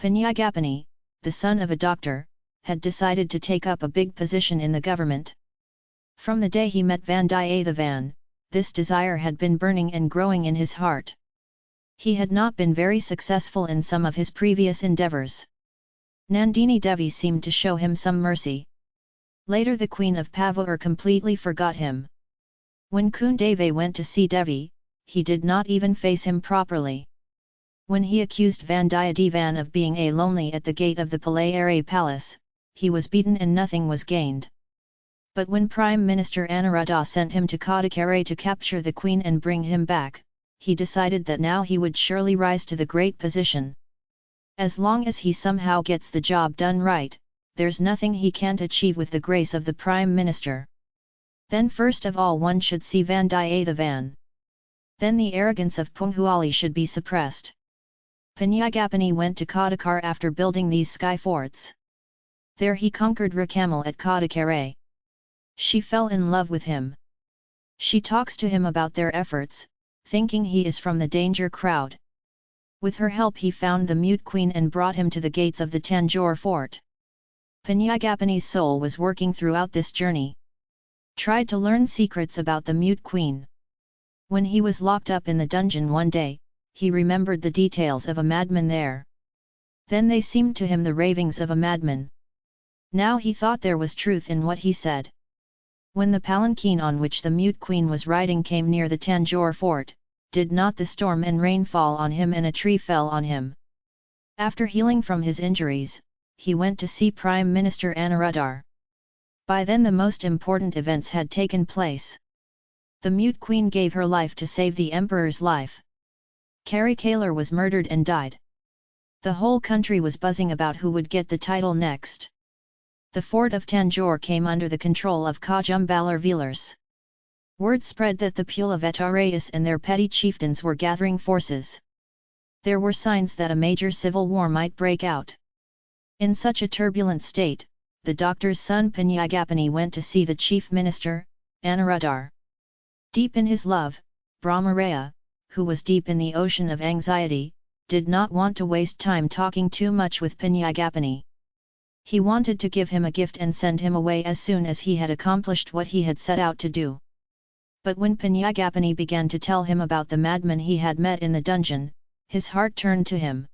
Panyagapani, the son of a doctor, had decided to take up a big position in the government. From the day he met Vandiyathevan, this desire had been burning and growing in his heart. He had not been very successful in some of his previous endeavours. Nandini Devi seemed to show him some mercy. Later the queen of Pavur completely forgot him. When Kundave went to see Devi, he did not even face him properly. When he accused Vandiyathevan of being a lonely at the gate of the Palayare palace, he was beaten and nothing was gained. But when Prime Minister Anuruddha sent him to Kadakare to capture the queen and bring him back, he decided that now he would surely rise to the great position. As long as he somehow gets the job done right, there's nothing he can't achieve with the grace of the Prime Minister. Then first of all one should see Vandiyathevan. Then the arrogance of Poonguzhali should be suppressed. Panyagapani went to Kadakar after building these sky forts. There he conquered Rakamal at Kadakare. She fell in love with him. She talks to him about their efforts, thinking he is from the danger crowd. With her help he found the mute queen and brought him to the gates of the Tanjore fort. Panyagapani's soul was working throughout this journey. Tried to learn secrets about the mute queen. When he was locked up in the dungeon one day, he remembered the details of a madman there. Then they seemed to him the ravings of a madman. Now he thought there was truth in what he said. When the palanquin on which the mute queen was riding came near the Tanjore fort, did not the storm and rain fall on him and a tree fell on him. After healing from his injuries, he went to see Prime Minister Anuruddhar. By then the most important events had taken place. The mute queen gave her life to save the emperor's life. Kari Kalar was murdered and died. The whole country was buzzing about who would get the title next. The fort of Tanjore came under the control of Kajumbalar Velars. Word spread that the Pulavetarayas and their petty chieftains were gathering forces. There were signs that a major civil war might break out. In such a turbulent state, the doctor's son Panyagapani went to see the chief minister, Anuruddhar. Deep in his love, Brahmaraya, who was deep in the ocean of anxiety, did not want to waste time talking too much with Panyagapani. He wanted to give him a gift and send him away as soon as he had accomplished what he had set out to do. But when Panyagapani began to tell him about the madman he had met in the dungeon, his heart turned to him.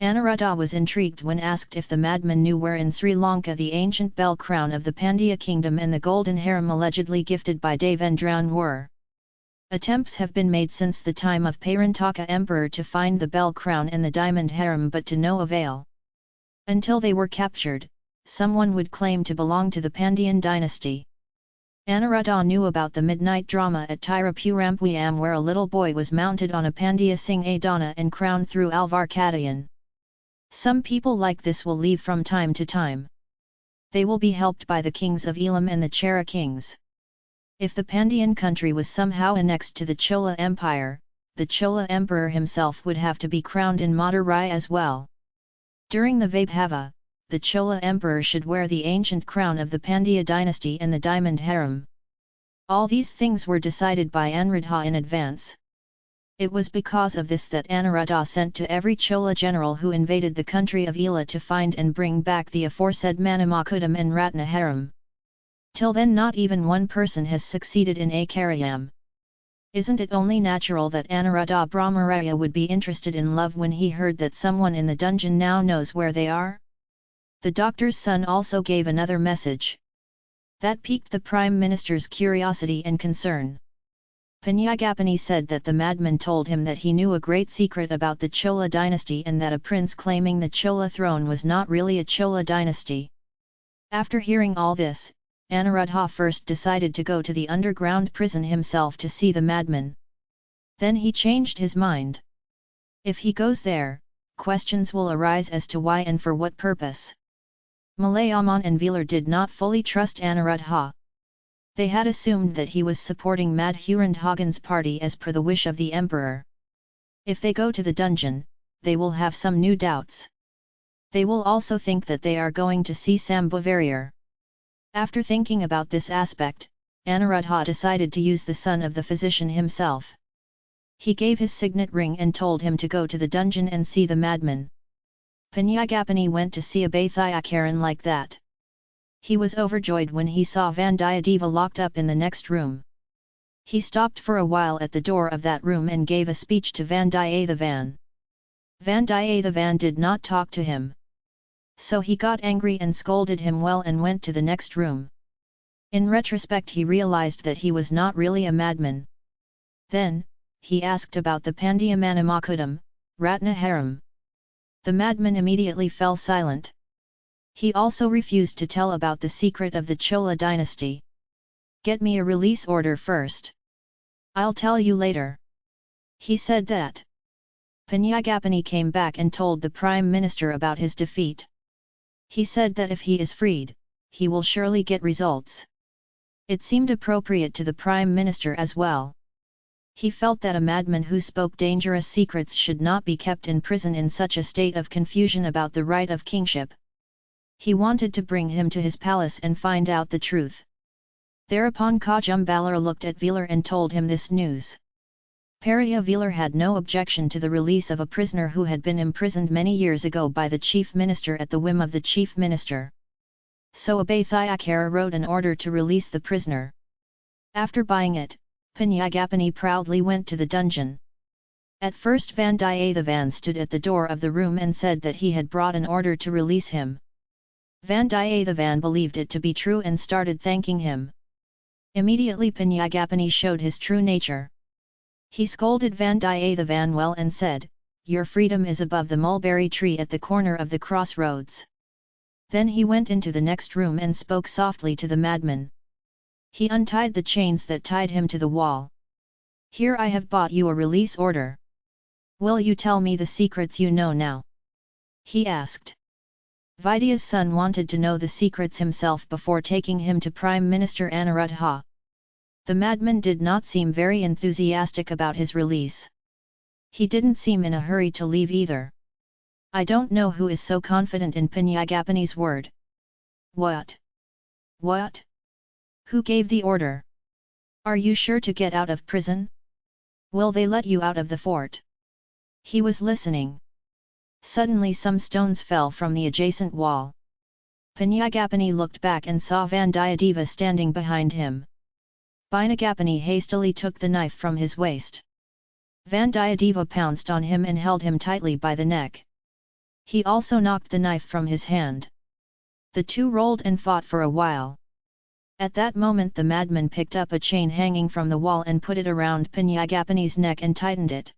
Anuruddha was intrigued when asked if the madman knew where in Sri Lanka the ancient bell crown of the Pandya kingdom and the golden harem allegedly gifted by Devendran were. Attempts have been made since the time of Parantaka emperor to find the bell crown and the diamond harem but to no avail. Until they were captured, someone would claim to belong to the Pandyan dynasty. Anuruddha knew about the midnight drama at Tirupurambiyam where a little boy was mounted on a Pandya Singh Adana and crowned through Alvar Kadayan. Some people like this will leave from time to time. They will be helped by the kings of Elam and the Chera kings. If the Pandyan country was somehow annexed to the Chola Empire, the Chola emperor himself would have to be crowned in Madurai as well. During the Vaibhava, the Chola emperor should wear the ancient crown of the Pandya dynasty and the diamond harem. All these things were decided by Anuruddha in advance. It was because of this that Anuruddha sent to every Chola general who invaded the country of Ela to find and bring back the aforesaid Manamakudam and Ratnaharam. Till then not even one person has succeeded in a Karyam. Isn't it only natural that Anuruddha Brahmaraya would be interested in love when he heard that someone in the dungeon now knows where they are? The doctor's son also gave another message. That piqued the Prime Minister's curiosity and concern. Panyagapani said that the madman told him that he knew a great secret about the Chola dynasty and that a prince claiming the Chola throne was not really a Chola dynasty. After hearing all this, Anuruddha first decided to go to the underground prison himself to see the madman. Then he changed his mind. If he goes there, questions will arise as to why and for what purpose. Malayaman and Velar did not fully trust Anuruddha. They had assumed that he was supporting Madhurandhagan's party as per the wish of the emperor. If they go to the dungeon, they will have some new doubts. They will also think that they are going to see Sambhavarayar. After thinking about this aspect, Anuruddha decided to use the son of the physician himself. He gave his signet ring and told him to go to the dungeon and see the madman. Panyagapani went to see a Abathayakaran like that. He was overjoyed when he saw Vandiyadeva locked up in the next room. He stopped for a while at the door of that room and gave a speech to Vandiyathevan. Vandiyathevan did not talk to him. So he got angry and scolded him well and went to the next room. In retrospect he realized that he was not really a madman. Then, he asked about the Pandyamanamakutam, Ratnaharam. The madman immediately fell silent. He also refused to tell about the secret of the Chola dynasty. Get me a release order first. I'll tell you later. He said that. Panyagapani came back and told the Prime Minister about his defeat. He said that if he is freed, he will surely get results. It seemed appropriate to the Prime Minister as well. He felt that a madman who spoke dangerous secrets should not be kept in prison in such a state of confusion about the right of kingship. He wanted to bring him to his palace and find out the truth. Thereupon Kajumbalar looked at Velar and told him this news. Peria Velar had no objection to the release of a prisoner who had been imprisoned many years ago by the chief minister at the whim of the chief minister so Abathayakara wrote an order to release the prisoner. After buying it, Panyagapani proudly went to the dungeon. At first Vandiyathevan stood at the door of the room and said that he had brought an order to release him. Vandiyathevan believed it to be true and started thanking him. Immediately Panyagapani showed his true nature. He scolded Vandiyathevan well and said, Your freedom is above the mulberry tree at the corner of the crossroads. Then he went into the next room and spoke softly to the madman. He untied the chains that tied him to the wall. Here I have bought you a release order. Will you tell me the secrets you know now? He asked. Vidya's son wanted to know the secrets himself before taking him to Prime Minister Anuruddha. The madman did not seem very enthusiastic about his release. He didn't seem in a hurry to leave either. I don't know who is so confident in Panyagapani's word. What? What? Who gave the order? Are you sure to get out of prison? Will they let you out of the fort? He was listening. Suddenly some stones fell from the adjacent wall. Panyagapani looked back and saw Vandiyadeva standing behind him. Panyagapani hastily took the knife from his waist. Vandiyadeva pounced on him and held him tightly by the neck. He also knocked the knife from his hand. The two rolled and fought for a while. At that moment the madman picked up a chain hanging from the wall and put it around Panyagapani's neck and tightened it.